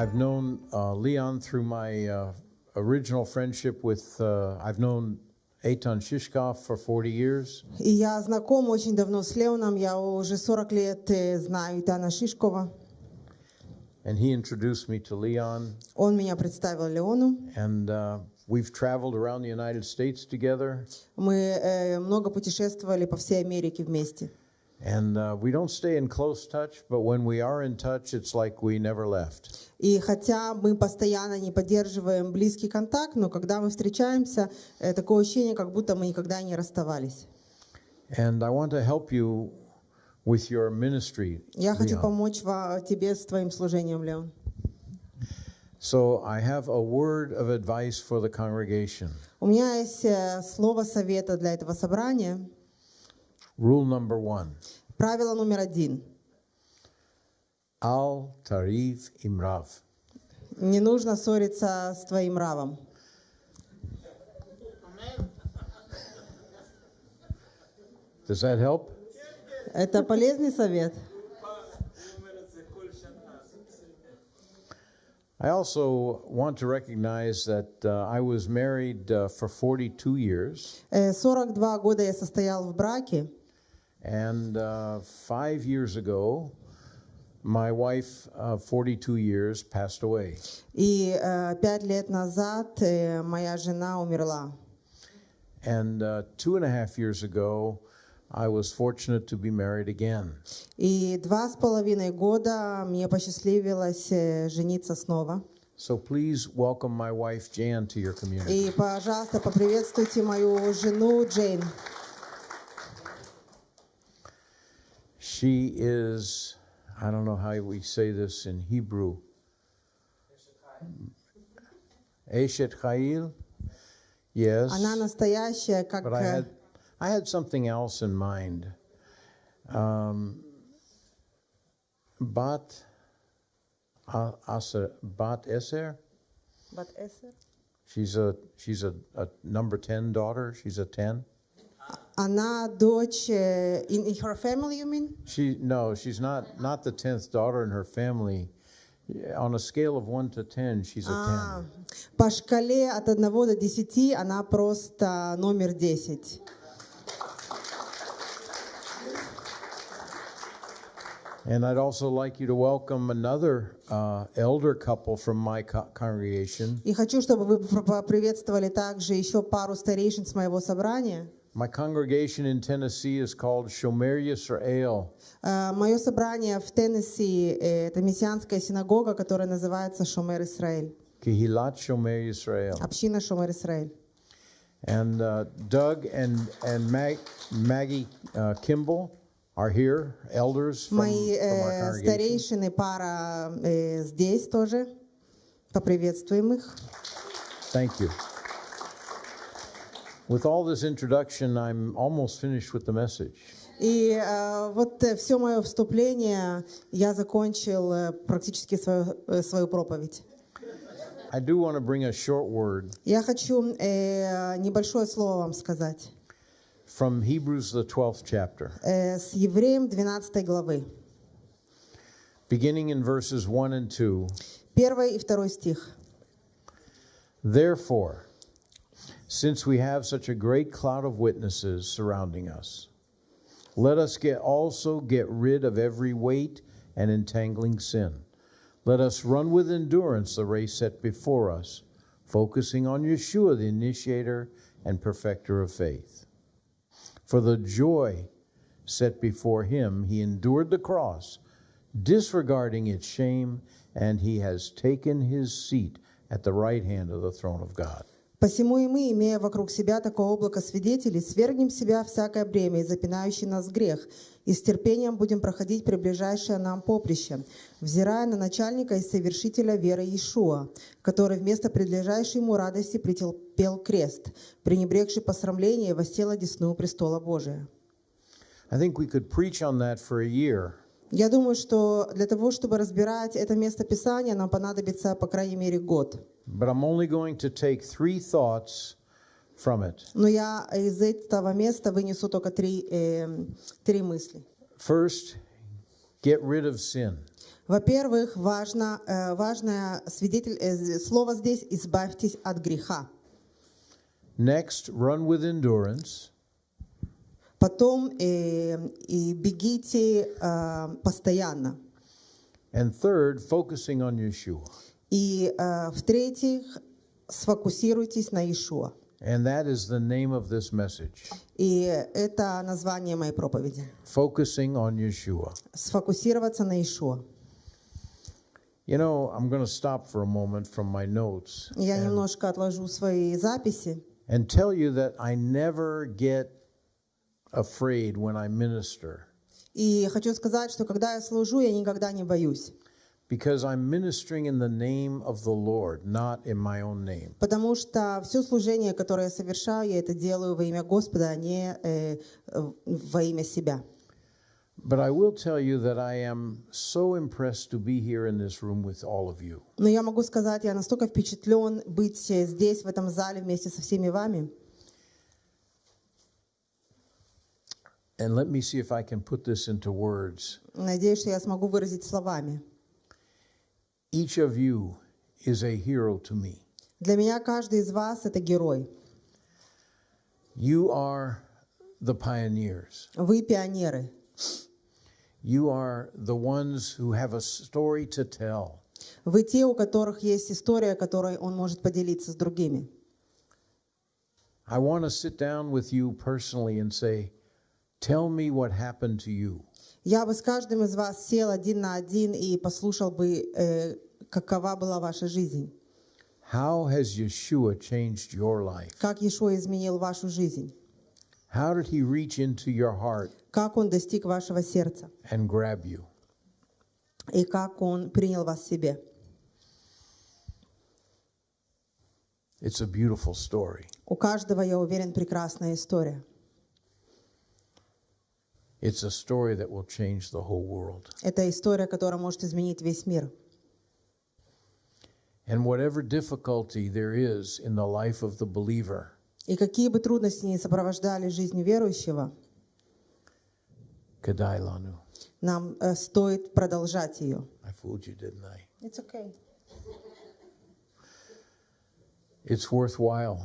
I've known uh, Leon through my uh, original friendship with, uh, I've known Eitan Shishkov for 40 years. И я знаком очень давно с Леоном, я уже 40 лет э, знаю Итана Шишкова. And he introduced me to Leon. Он меня представил Леону. And uh, we've traveled around the United States together. Мы э, много путешествовали по всей Америке вместе. And uh, we don't stay in close touch, but when we are in touch, it's like we never left. И хотя мы постоянно не поддерживаем близкий контакт, но когда мы встречаемся, э, такое ощущение, как будто мы никогда не расставались. And I want to help you with your ministry. Я хочу Leon. помочь ва- тебе с твоим служением, Леон. So I have a word of advice for the congregation. У меня есть э, слово совета для этого собрания. Rule number one Правило номер один. Al Tarif Imrav. Не нужно ссориться с твоим равом. Does that help? Это полезный совет. I also want to recognize that uh, I was married uh, for 42 years, Э, 42 года я состоял в браке, And uh, five years ago, my wife, uh, 42 years, passed away. И э, пять лет назад э, моя жена умерла. And uh, two and a half years ago, I was fortunate to be married again. И два с половиной года мне посчастливилось э, жениться снова. So please welcome my wife Jane to your community. И пожалуйста поприветствуйте мою жену Джейн. She is, I don't know how we say this in Hebrew. Eshet Chayil? Yes. Она настоящая, как... But I э, had, I had something else in mind. Um, bat, uh, Aser, Bat Eser? She's a she's a, a number ten daughter. She's a ten. Она дочь... э, In, in her family, you mean? She no, she's not not the tenth daughter in her family. On a scale of one to ten, she's a А, ten. по шкале от 1 до 10 она просто номер 10. And I'd also like you to welcome another uh, elder couple from my co- congregation. И хочу, чтобы вы пр- поприветствовали также еще пару старейшин с моего собрания. My congregation in Tennessee is called Shomer Yisrael. Э, Мое собрание в Теннесси э, это мессианская синагога, которая называется Шомер Исраэль. Kihilat Shomer Yisrael. Община Шомер Исраэль. And uh, Doug and, and Mag, Maggie uh, Kimball are here, elders from, Мои from our э, congregation. старейшины, пара э, здесь тоже. Поприветствуем их. Thank you. With all this introduction, I'm almost finished with the message. И э, вот все мое вступление я закончил э, практически свою, э, свою проповедь. I do want to bring a short word Я хочу э, небольшое слово вам сказать from Hebrews, the 12th chapter, э, с Евреем 12 главы, beginning in verses 1 and 2. 1 и 2 стих. Therefore, since we have such a great cloud of witnesses surrounding us, let us get also get rid of every weight and entangling sin. Let us run with endurance the race set before us, focusing on Yeshua, the initiator and perfecter of faith. For the joy set before him, he endured the cross, disregarding its shame, and he has taken his seat at the right hand of the throne of God. Посему и мы, имея вокруг себя такое облако свидетелей, свергнем себя всякое бремя и запинающий нас грех, и с терпением будем проходить приближающее нам поприще, взирая на начальника и совершителя веры Иешуа, который вместо предлежащей ему радости претерпел крест, пренебрегший посрамление и воссел одесную престола Божия. I think we could preach on that for a year. Я думаю, что для того, чтобы разбирать это место Писания, нам понадобится по крайней мере год. But I'm only going to take three thoughts from it. Но я из этого места вынесу только три, э, три мысли. First, get rid of sin. Во-первых, важно, э, важное свидетель, э, слово здесь «избавьтесь от греха». Next, run with endurance. Потом э, и бегите э, постоянно. And third, focusing on Yeshua. И э, в-третьих, сфокусируйтесь на Иешуа. And that is the name of this message. И это название моей проповеди. Focusing on Yeshua. Сфокусироваться на Иешуа. You know, I'm going to stop for a moment from my notes Я немножко отложу свои записи and tell you that I never get afraid when I minister И хочу сказать, что когда я служу, я никогда не боюсь. Because I'm ministering in the name of the Lord, not in my own name. Потому что все служение, которое я совершаю, я это делаю во имя Господа, а не э, во имя себя. But I will tell you that I am so impressed to be here in this room with all of you. Но я могу сказать, я настолько впечатлен быть э, здесь, в этом зале, вместе со всеми вами. And let me see if I can put this into words. Надеюсь, что я смогу выразить словами. Each of you is a hero to me. Для меня каждый из вас — это герой. You are the pioneers. Вы пионеры. You are the ones who have a story to tell. Вы те, у которых есть история, которой он может поделиться с другими. I want to sit down with you personally and say, Tell me what happened to you. Я бы с каждым из вас сел один на один и послушал бы, э, какова была ваша жизнь. How has Yeshua changed your life? Как Иешуа изменил вашу жизнь. How did he reach into your heart Как он достиг вашего сердца. and grab you? И как он принял вас себе. It's a beautiful story. У каждого, я уверен, прекрасная история. It's a story that will change the whole world. Это история, которая может изменить весь мир. And whatever difficulty there is in the life of the believer, И какие бы трудности ни сопровождали жизнь верующего, Kadai Lanu. нам э, стоит продолжать ее. I fooled you, didn't I? It's okay. It's worthwhile.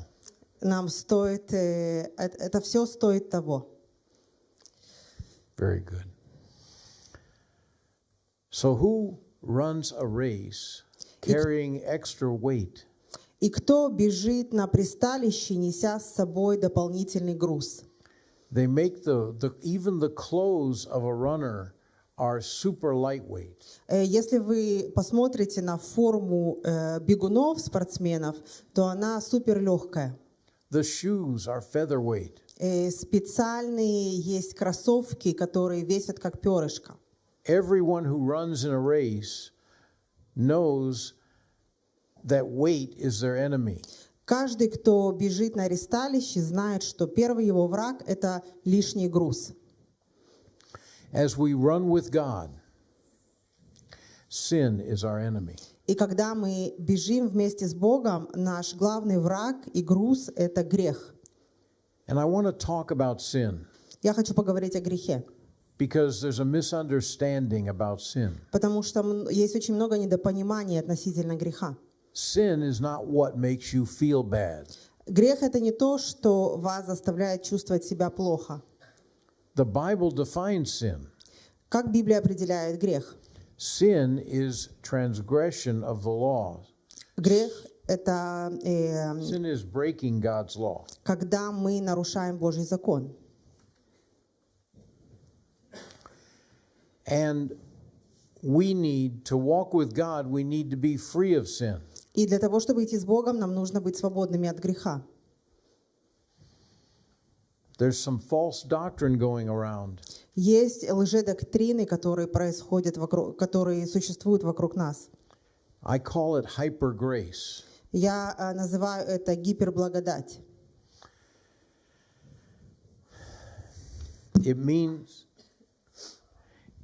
Нам стоит, э, это, это все стоит того. Very good. So, who runs a race carrying extra weight? И кто бежит на присталище, неся с собой дополнительный груз? They make the, the even the clothes of a runner are super lightweight. Э, Если вы посмотрите на форму э, бегунов, спортсменов, то она супер легкая. The shoes are featherweight. Э, Специальные есть кроссовки, которые весят как перышко. Everyone who runs in a race knows that weight is their enemy. Каждый, кто бежит на ресталище, знает, что первый его враг – это лишний груз. As we run with God, sin is our enemy. И когда мы бежим вместе с Богом, наш главный враг и груз – это грех. And I want to talk about sin Я хочу поговорить о грехе, because there's a misunderstanding about sin. потому что есть очень много недопонимания относительно греха. Sin is not what makes you feel bad. Грех – это не то, что вас заставляет чувствовать себя плохо. The Bible defines sin. Как Библия определяет грех? Sin is transgression of the law. Грех – это э, Sin is breaking God's law. когда мы нарушаем Божий закон. And we need to walk with God, we need to be free of sin. И для того, чтобы идти с Богом, нам нужно быть свободными от греха. There's some false doctrine going around Есть лжедоктрины, которые происходят вокруг, которые существуют вокруг нас. I call it hyper grace. Я э, называю это гиперблагодать. It means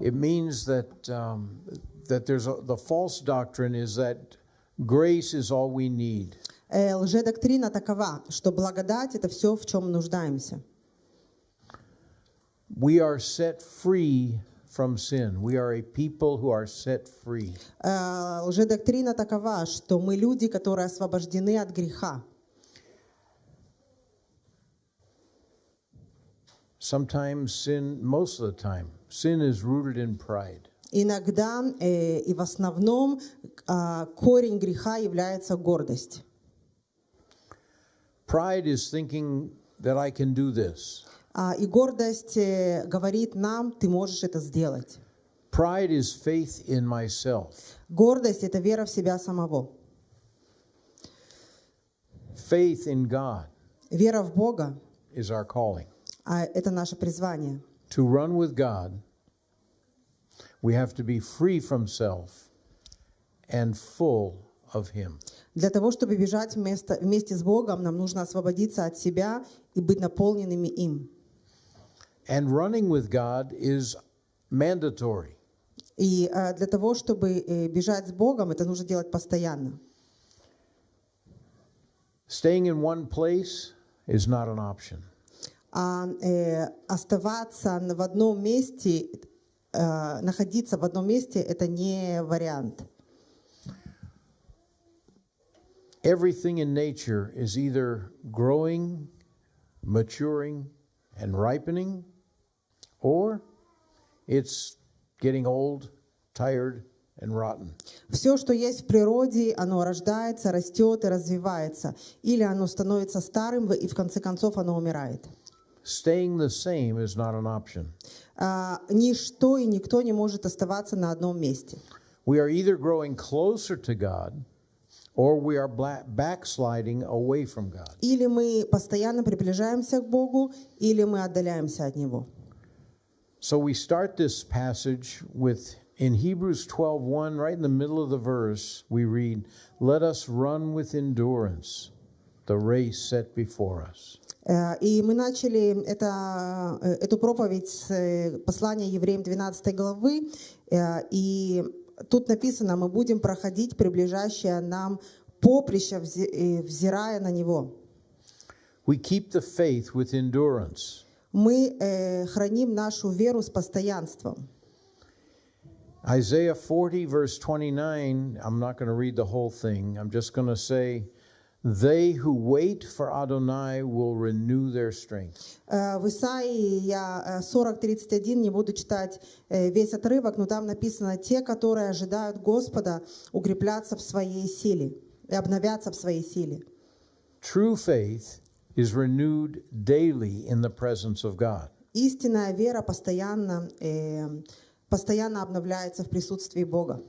it means that um, that there's a, the false doctrine is that grace is all we need. Э, Лжедоктрина такова, что благодать – это все, в чем нуждаемся. We are set free from sin. We are a people who are set free. Э, Лжедоктрина такова, что мы люди, которые освобождены от греха. Sometimes sin, most of the time, sin is rooted in pride. Иногда э, и в основном а, корень греха является гордость. Pride is thinking that I can do this. А, И гордость э, говорит нам, ты можешь это сделать. Pride is faith in myself. Гордость – это вера в себя самого. Faith in God Вера в Бога is our calling. а это наше призвание. To run with God, we have to be free from self and full of Him. Для того, чтобы бежать вместо, вместе с Богом, нам нужно освободиться от себя и быть наполненными им. And running with God is mandatory. И э, для того, чтобы э, бежать с Богом, это нужно делать постоянно. Staying in one place is not an option. А э, оставаться в одном месте, э, находиться в одном месте, это не вариант. Everything in nature is either growing, maturing, and ripening, or it's getting old, tired, and rotten. Все, что есть в природе, оно рождается, растет и развивается. Или оно становится старым, и в конце концов оно умирает. Staying the same is not an option. А, ничто и никто не может оставаться на одном месте. We are either growing closer to God or we are backsliding away from God. Или мы постоянно приближаемся к Богу, или мы отдаляемся от Него. So we start this passage with in Hebrews 12:1 right in the middle of the verse we read let us run with endurance the race set before us. Э, И мы начали это, э, эту проповедь с э, послания евреям 12 главы, э, и тут написано, мы будем проходить приближающее нам поприще, взе- э, взирая на него. We keep the faith with endurance. Мы э, храним нашу веру с постоянством. Isaiah 40 verse 29 I'm not going to read the whole thing. I'm just going to say they who wait for Adonai will renew their strength. Э, В Исаии я 40.31, не буду читать э, весь отрывок, но там написано, те, которые ожидают Господа, укреплятся в своей силе и обновятся в своей силе. True faith is renewed daily in the presence of God. Истинная вера постоянно, э, постоянно обновляется в присутствии Бога.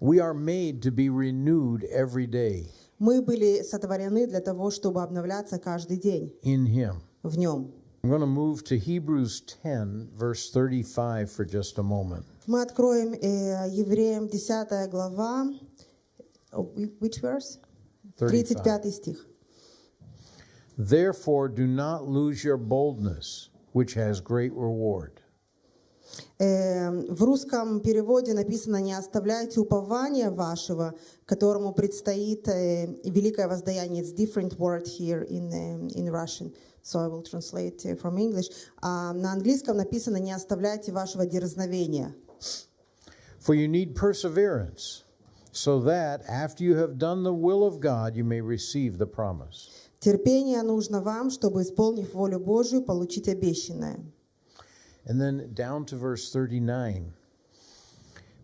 We are made to be renewed every day Мы были сотворены для того, чтобы обновляться каждый день in Him. в Нем. I'm going to move to Hebrews 10, verse 35 for just a moment. Мы откроем э, Евреям 10 глава, oh, which verse? 35. 35 стих. Therefore, do not lose your boldness, which has great reward. Э, В русском переводе написано «Не оставляйте упования вашего, которому предстоит э, великое воздаяние». It's different word here in, э, in Russian, so I will translate э, from English. А на английском написано «Не оставляйте вашего дерзновения». For you need perseverance, so that after you have done the will of God, you may receive the promise. Терпение нужно вам, чтобы, исполнив волю Божию, получить обещанное. And then down to verse 39.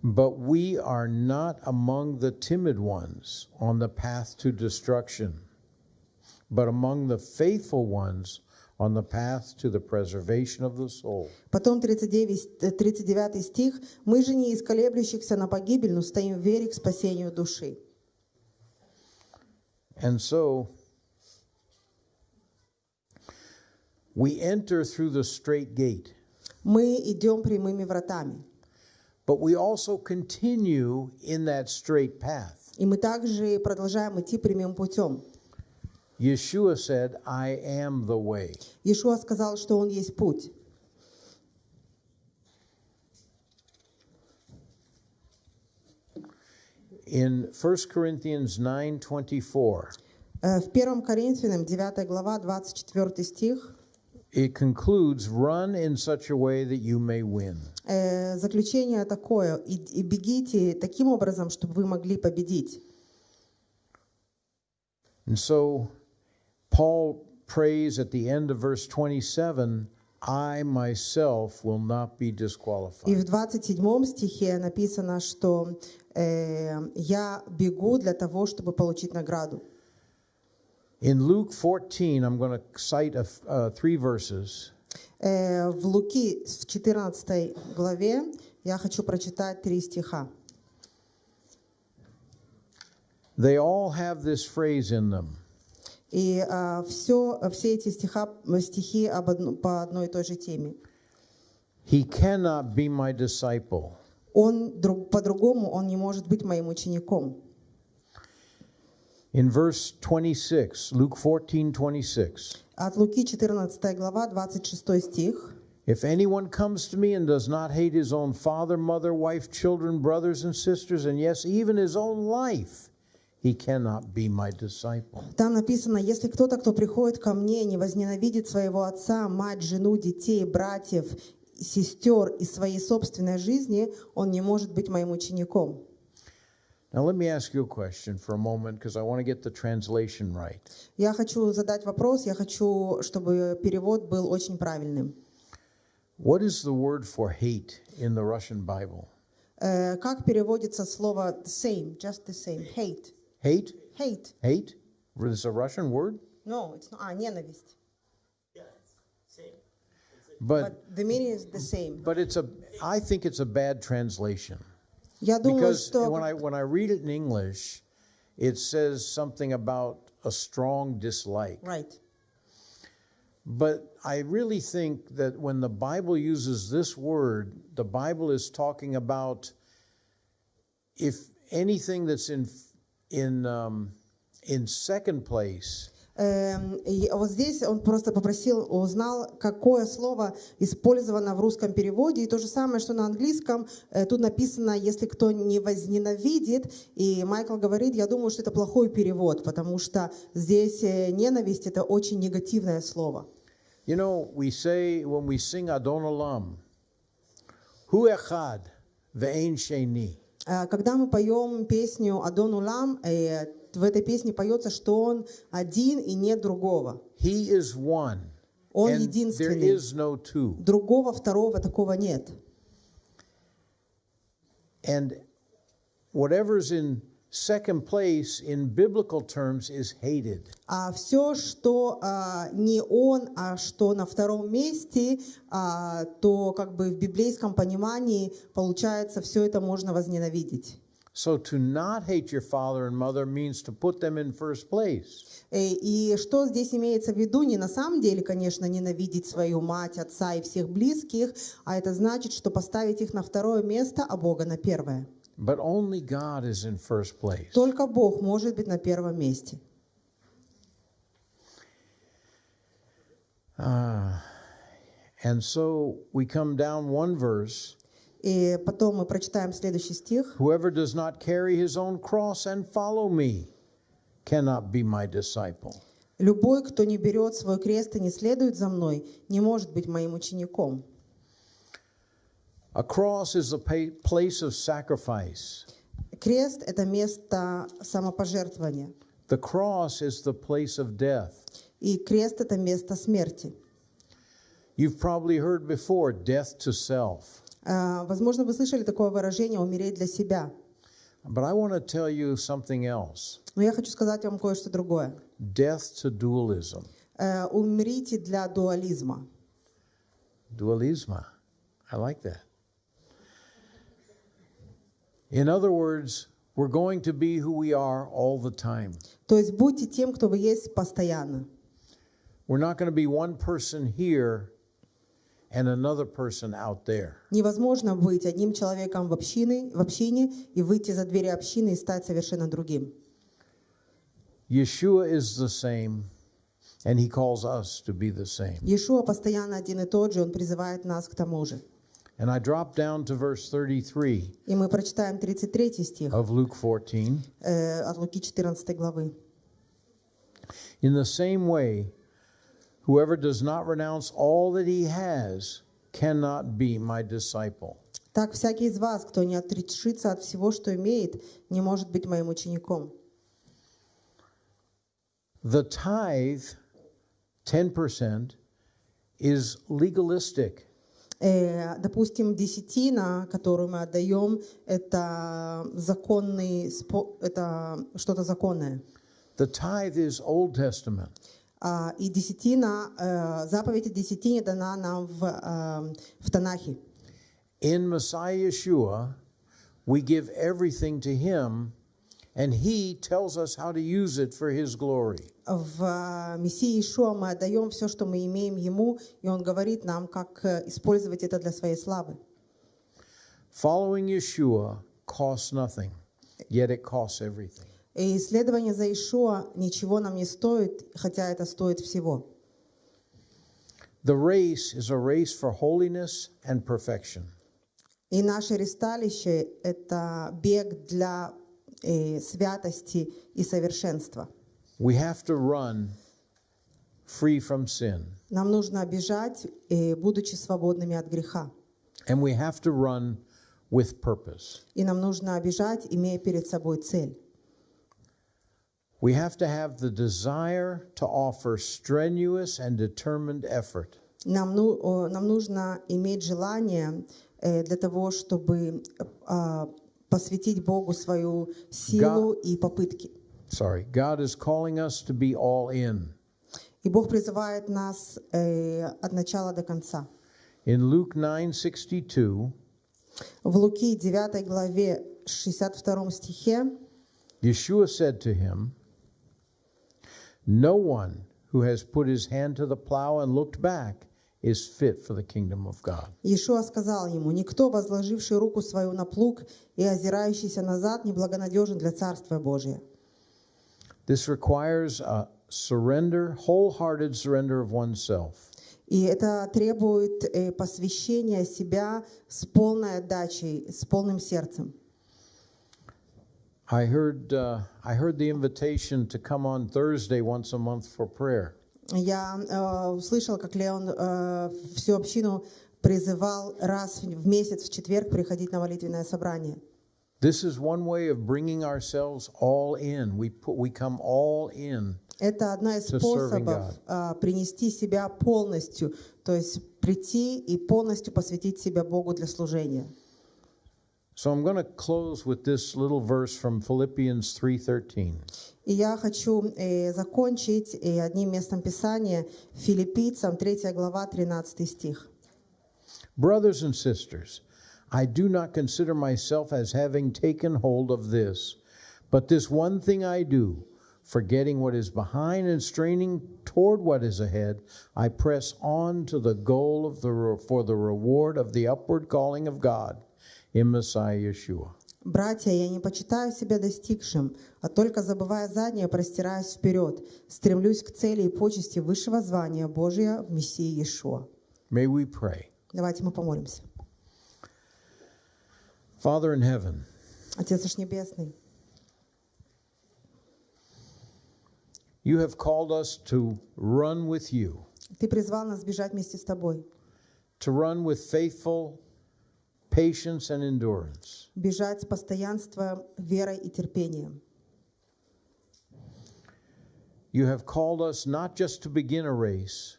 But we are not among the timid ones on the path to destruction, but among the faithful ones on the path to the preservation of the soul. Потом 39, э, 39 стих. «Мы же не из колеблющихся на погибель, но стоим в вере к спасению души». And so we enter through the straight gate, Мы идем прямыми вратами. but we also continue in that straight path. И мы также продолжаем идти прямым путем. Yeshua said, I am the way. Иешуа сказал, что Он есть путь. In 1 Corinthians 9:24, Э, В 1 Коринфянам 9 глава 24 стих It concludes run in such a way that you may win. Э, заключение такое, и, и бегите таким образом, чтобы вы могли победить. And so Paul prays at the end of verse 27 I myself will not be И disqualified. в 27 стихе написано, что э, я бегу для того, чтобы получить награду. In Luke 14, I'm going to cite a, uh, three verses. Э, в Луки в 14 главе я хочу прочитать три стиха. They all have this phrase in them И все, все эти стиха, стихи об одно- по одной и той же теме. He cannot be my disciple Он друг, по-другому он не может быть моим учеником. In verse 26, Luke 14 26, От Луки 14 глава, 26 стих. if anyone comes to me and does not hate his own father, mother, wife, children, brothers, and sisters, and yes, even his own life, he cannot be my disciple. Там написано, если кто-то, кто приходит ко мне, не возненавидит своего отца, мать, жену, детей, братьев, сестер и своей собственной жизни, он не может быть моим учеником. Now, let me ask you a question for a moment because I want to get the translation right. Я хочу задать вопрос, я хочу, чтобы перевод был очень правильным. What is the word for hate in the Russian Bible? Э, как переводится слово the same, just the same, hate? Hate? Hate. Hate? Is a Russian word? No, it's not, а, ненависть. But But the meaning is the same. but it's a I think it's a bad translation. Я думаю, Because что... when I when I read it in English, it says something about a strong dislike. Right. But I really think that when the Bible uses this word, the Bible is talking about if anything that's in in um, in second place Эм, и вот здесь он просто попросил, узнал, какое слово использовано в русском переводе. И то же самое, что на английском. Э, Тут написано, если кто не возненавидит. И Майкл говорит, я думаю, что это плохой перевод, потому что здесь э, ненависть – это очень негативное слово. You know, we say when we sing Adon Olam, Hu Echad ve'en sheni. Э, Когда мы поем песню «Адон Улам», в этой песне поется, что он один и нет другого. He is one. Он and there единственный. is no two. Другого, второго такого нет. And whatever's in second place in biblical terms is hated. А все, что а, не он, а что на втором месте, а, то как бы в библейском понимании получается, все это можно возненавидеть. So to not hate your father and mother means to put them in first place. Э, И что здесь имеется в виду? Не на самом деле, конечно, ненавидеть свою мать, отца и всех близких, а это значит, что поставить их на второе место, а Бога на первое. But only God is in first place. Только Бог может быть на первом месте. Ah, and so we come down one verse И потом мы прочитаем следующий стих. Whoever does not carry his own cross and follow me cannot be my disciple. Любой, кто не берет свой крест и не следует за мной, не может быть моим учеником. A cross is a place of sacrifice. Крест – это место самопожертвования. The cross is the place of death. И крест – это место смерти. You've probably heard before death to self. А, Возможно, вы слышали такое выражение «умереть для себя». But I want to tell you something else Но я хочу сказать вам кое-что другое. death to dualism. Э, Умрите для дуализма. Dualisma. I like that. In other words, we're going to be who we are all the time. То есть будьте тем, кто вы есть постоянно. We're not going to be one person here and another person out there. Невозможно быть одним человеком в общине, в общине и выйти за двери общины и стать совершенно другим. Yeshua is the same, and he calls us to be the same. Иешуа постоянно один и тот же, он призывает нас к тому же. And I drop down to verse 33 И мы прочитаем 33 стих of Luke 14. э, от Луки 14 главы. In the same way, Whoever does not renounce all that he has cannot be my disciple. Так всякий из вас, кто не отрешится от всего, что имеет, не может быть моим учеником. The tithe, 10%, is legalistic. Э, допустим, десятина, которую мы отдаем, это законный, спо- это что-то законное. The tithe is Old Testament. А, и десятина, э, заповедь о десятине дана нам в, э, в Танахе. In Messiah Yeshua, we give everything to him, and he tells us how to use it for his glory. В э, Мессии Ишуа мы отдаем все, что мы имеем Ему, и Он говорит нам, как э, использовать это для своей славы. Following Yeshua costs nothing, yet it costs everything. И исследование за Ишуа ничего нам не стоит, хотя это стоит всего. The race is a race for holiness and perfection. И наше ресталище – это бег для э, святости и совершенства. We have to run free from sin, Нам нужно бежать, э, будучи свободными от греха. and we have to run with purpose. И нам нужно бежать, имея перед собой цель. We have to have the desire to offer strenuous and determined effort. Нам, ну- о, нам нужно иметь желание э, для того, чтобы а, посвятить Богу свою силу и попытки. Sorry, God is calling us to be all in. И Бог призывает нас э, от начала до конца. In Luke 9:62, В Луки 9 главе 62 стихе Yeshua said to him, No one who has put his hand to the plow and looked back is fit for the kingdom of God. Иешуа сказал ему, «Никто, возложивший руку свою на плуг и озирающийся назад, неблагонадежен для Царствия Божия». This requires a surrender, wholehearted surrender of oneself. И это требует э, посвящения себя с полной отдачей, с полным сердцем. I heard, uh, I heard the invitation to come on Thursday once a month for prayer. Я э, услышала, как Леон э, всю общину призывал раз в месяц в четверг приходить на молитвенное собрание. This is one way of bringing ourselves all in. We put, we come all in. Это одна из способов а, принести себя полностью, то есть прийти и полностью посвятить себя Богу для служения. So I'm going to close with this little verse from Philippians 3:13. И я хочу э, закончить э, одним местом Писания Филиппийцам 3 глава 13 стих. Brothers and sisters, I do not consider myself as having taken hold of this, but this one thing I do, forgetting what is behind and straining toward what is ahead, I press on to the goal of the for the reward of the upward calling of God in Messiah Yeshua. «Братья, я не почитаю себя достигшим, а только забывая заднее, простираюсь вперед, стремлюсь к цели и почести высшего звания Божия в Мессии Иешуа». May we pray. Давайте мы помолимся. Father in heaven, Отец наш Небесный, you have called us to run with you, Ты призвал нас бежать вместе с Тобой, to run with faithful patience and endurance. бежать с постоянством, верой и терпением. You have called us not just to begin a race,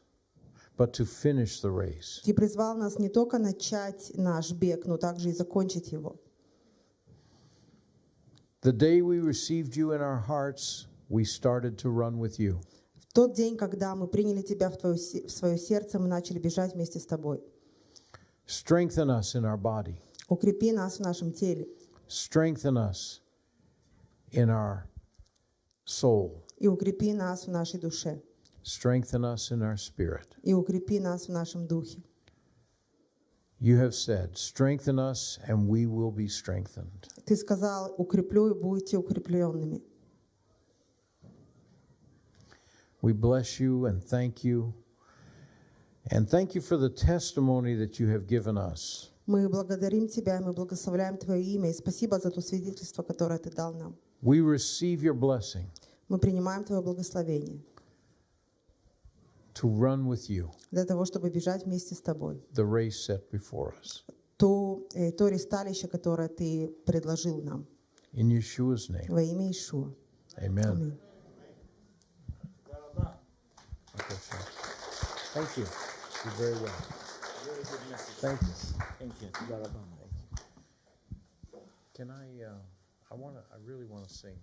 but to finish the race. Ты призвал нас не только начать наш бег, но также и закончить его. The day we received you in our hearts, we started to run with you. В тот день, когда мы приняли Тебя в, твое, в свое сердце, мы начали бежать вместе с Тобой. Strengthen us in our body, Укрепи нас в нашем теле strengthen us in our soul, и укрепи нас в нашей душе, strengthen us in our spirit. и укрепи нас в нашем духе. You have said, Strengthen us, and we will be strengthened. Ты сказал, укреплю и будете укрепленными. We bless you and thank you. And thank you for the testimony that you have given us. Мы благодарим Тебя, и мы благословляем Твое имя, и спасибо за то свидетельство, которое Ты дал нам. We receive your blessing. Мы принимаем Твое благословение. to run with you для того, чтобы бежать вместе с тобой. the race set before us. То, э, то ресталище, которое ты предложил нам In Yeshua's name, во имя Ишуа. amen. Аминь. Okay, sir. Thank you. you very well. Good message. Thank you. Thank you. You got it. Thank you. Can I, uh, I want to, I really want to sing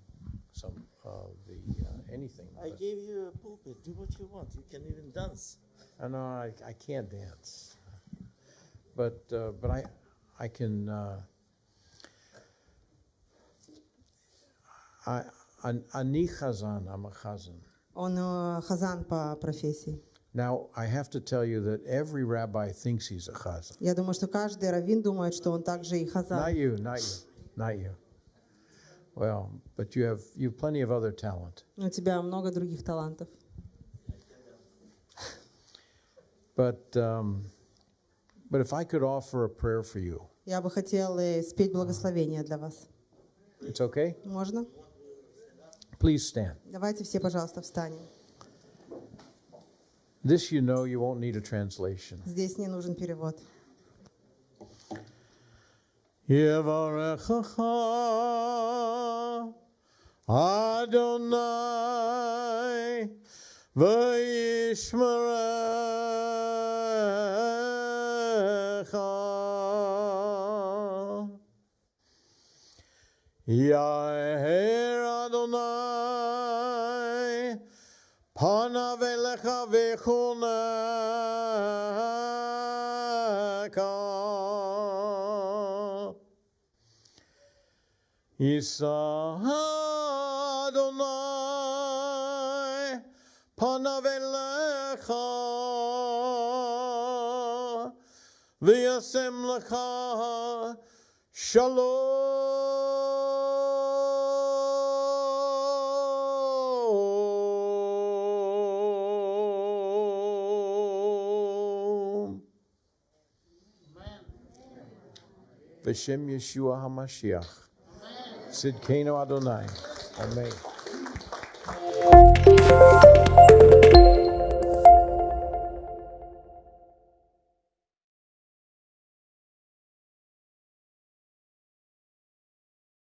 some of the, uh, anything. I gave you a pulpit. Do what you want. You can even dance. I know I, I can't dance, but uh, but I I can uh, I'm a chazan. I'm a chazan. Он э, хазан по профессии. Now I have to tell you that every rabbi thinks he's a chazan. Я думаю, что каждый раввин думает, что он также и Not хазан. you, not you, not you. Well, but you have you have plenty of other talent. У тебя много других талантов. But um, but if I could offer a prayer for you, Я бы хотел э, спеть благословение для вас. it's okay. Можно? Please stand. Давайте все, пожалуйста, встанем. This you know you won't need a translation. Здесь не нужен перевод. Yevarechecha Adonai v'yishmerecha Yaher Isa Adonai panav elecha v'yasem lecha shalom. V'shem Yeshua HaMashiach. Sidkeno Adonai. Amém.